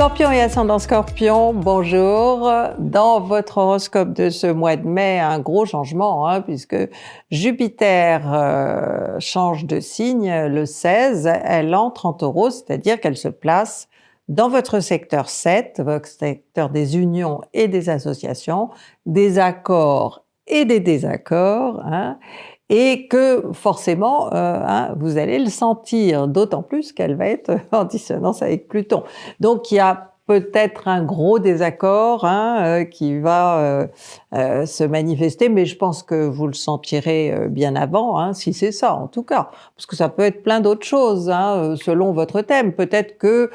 Scorpion et ascendant Scorpion, bonjour. Dans votre horoscope de ce mois de mai, un gros changement, hein, puisque Jupiter euh, change de signe le 16, elle entre en taureau, c'est-à-dire qu'elle se place dans votre secteur 7, votre secteur des unions et des associations, des accords et des désaccords, hein, et que forcément, euh, hein, vous allez le sentir, d'autant plus qu'elle va être en dissonance avec Pluton. Donc il y a peut-être un gros désaccord hein, euh, qui va euh, euh, se manifester, mais je pense que vous le sentirez bien avant, hein, si c'est ça en tout cas, parce que ça peut être plein d'autres choses hein, selon votre thème. Peut-être que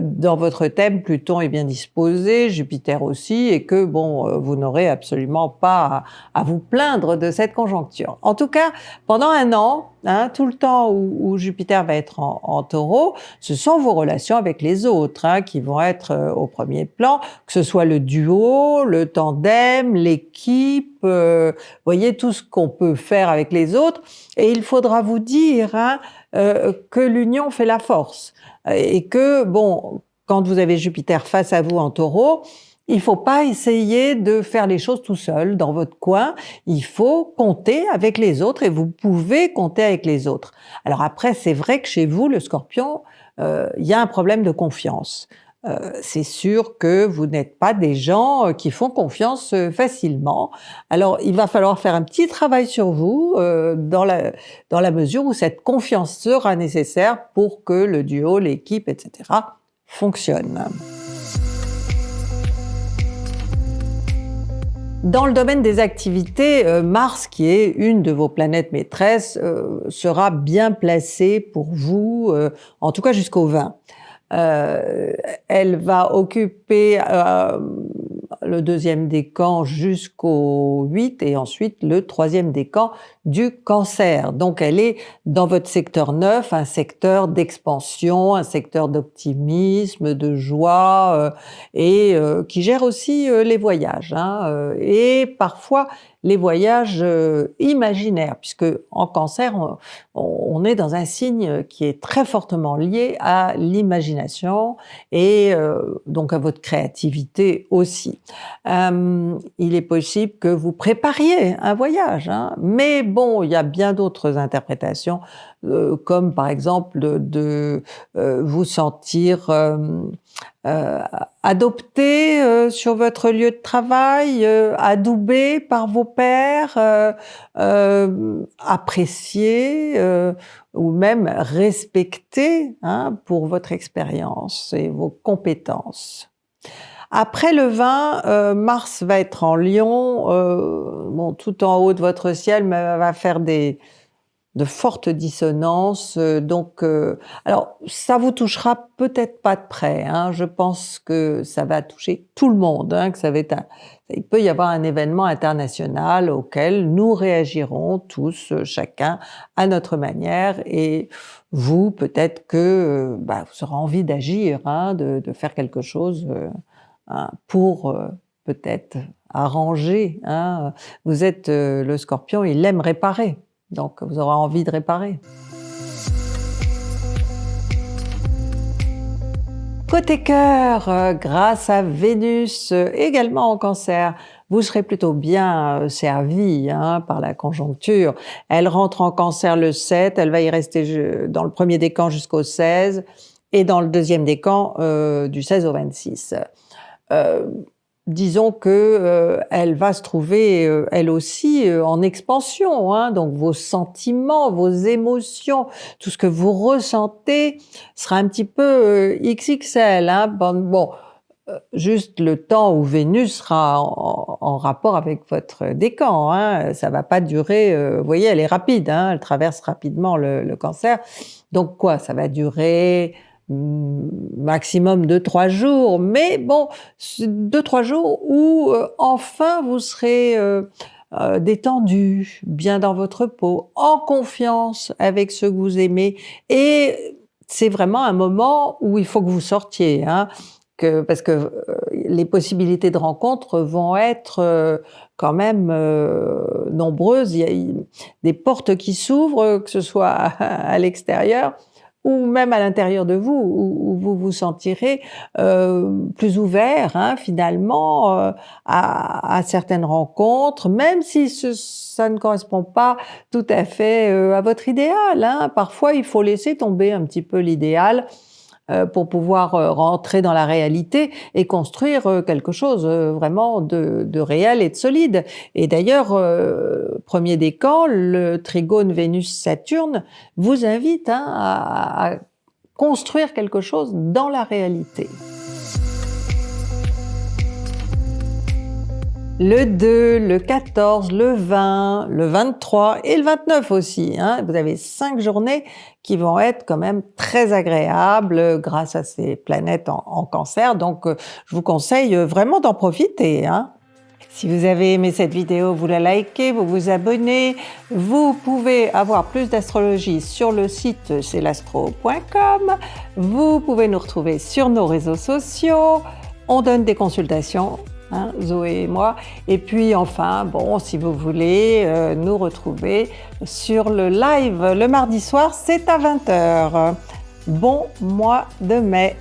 dans votre thème, Pluton est bien disposé, Jupiter aussi, et que bon, vous n'aurez absolument pas à, vous plaindre de cette conjoncture. En tout cas, pendant un an, hein, tout le temps où, Jupiter va être en, taureau, ce sont vos relations avec les autres hein, qui vont être au premier plan, que ce soit le duo, le tandem, l'équipe, euh, voyez tout ce qu'on peut faire avec les autres. Et il faudra vous dire hein, euh, que l'union fait la force et que bon, quand vous avez Jupiter face à vous en Taureau, il faut pas essayer de faire les choses tout seul dans votre coin. Il faut compter avec les autres et vous pouvez compter avec les autres. Alors après, c'est vrai que chez vous, le Scorpion, euh, il y a un problème de confiance. Euh, c'est sûr que vous n'êtes pas des gens euh, qui font confiance euh, facilement. Alors, il va falloir faire un petit travail sur vous dans, la, dans la mesure où cette confiance sera nécessaire pour que le duo, l'équipe, etc. fonctionne. Dans le domaine des activités, Mars, qui est une de vos planètes maîtresses, sera bien placé pour vous, en tout cas jusqu'au 20. Euh, elle va occuper euh, le deuxième décan jusqu'au 8 et ensuite le troisième décan du cancer. Donc elle est dans votre secteur 9, un secteur d'expansion, un secteur d'optimisme, de joie euh, et euh, qui gère aussi les voyages. Hein, et parfois les voyages euh, imaginaires, puisque en cancer, on, est dans un signe qui est très fortement lié à l'imagination et euh, donc à votre créativité aussi. Euh, il est possible que vous prépariez un voyage, hein, mais bon, il y a bien d'autres interprétations euh, comme par exemple de, euh, vous sentir euh, adopté sur votre lieu de travail, adoubé par vos pairs, apprécié ou même respecté hein, pour votre expérience et vos compétences. Après le 20, Mars va être en Lion, bon, tout en haut de votre ciel, mais va faire des, de fortes dissonances. Euh, donc, euh, alors ça vous touchera peut-être pas de près. Hein. Je pense que ça va toucher tout le monde. Hein, que ça va être il peut y avoir un événement international auquel nous réagirons tous, euh, chacun à notre manière. Et vous, peut-être que bah, vous aurez envie d'agir, hein, de, de, faire quelque chose hein, pour peut-être arranger. Hein. Vous êtes le Scorpion, il aime réparer. Donc vous aurez envie de réparer. Côté cœur, euh, grâce à Vénus, euh, également en cancer, vous serez plutôt bien euh, servi hein, par la conjoncture. Elle rentre en cancer le 7, elle va y rester dans le premier décan jusqu'au 16 et dans le deuxième décan du 16 au 26 disons que euh, elle va se trouver euh, elle aussi euh, en expansion. Hein, donc vos sentiments, vos émotions, tout ce que vous ressentez sera un petit peu XXL. Hein, bon, juste le temps où Vénus sera en, rapport avec votre décan. Hein, ça va pas durer. vous voyez, elle est rapide. Hein, elle traverse rapidement le cancer. Donc quoi? Ça va durer maximum de trois jours, mais bon, deux trois jours où euh, enfin vous serez euh, euh, détendu, bien dans votre peau, en confiance avec ceux que vous aimez, et c'est vraiment un moment où il faut que vous sortiez, hein, que, parce que les possibilités de rencontre vont être quand même nombreuses. Il y a des portes qui s'ouvrent, que ce soit à l'extérieur ou même à l'intérieur de vous, où, vous vous sentirez euh, plus ouvert hein, finalement euh, à, certaines rencontres, même si ça ne correspond pas tout à fait euh, à votre idéal. Hein. Parfois, il faut laisser tomber un petit peu l'idéal pour pouvoir euh, rentrer dans la réalité et construire euh, quelque chose vraiment de, réel et de solide. Et d'ailleurs, premier décan, le trigone Vénus-Saturne vous invite hein, à construire quelque chose dans la réalité. Le 2, le 14, le 20, le 23 et le 29 aussi. Hein. Vous avez cinq journées qui vont être quand même très agréables grâce à ces planètes en, cancer. Donc, euh, je vous conseille vraiment d'en profiter. Hein. Si vous avez aimé cette vidéo, vous la likez, vous vous abonnez. Vous pouvez avoir plus d'astrologie sur le site celastro.com. Vous pouvez nous retrouver sur nos réseaux sociaux. On donne des consultations Hein, Zoé et moi. Et puis enfin, bon, si vous voulez euh, nous retrouver sur le live le mardi soir, c'est à 20h. Bon mois de mai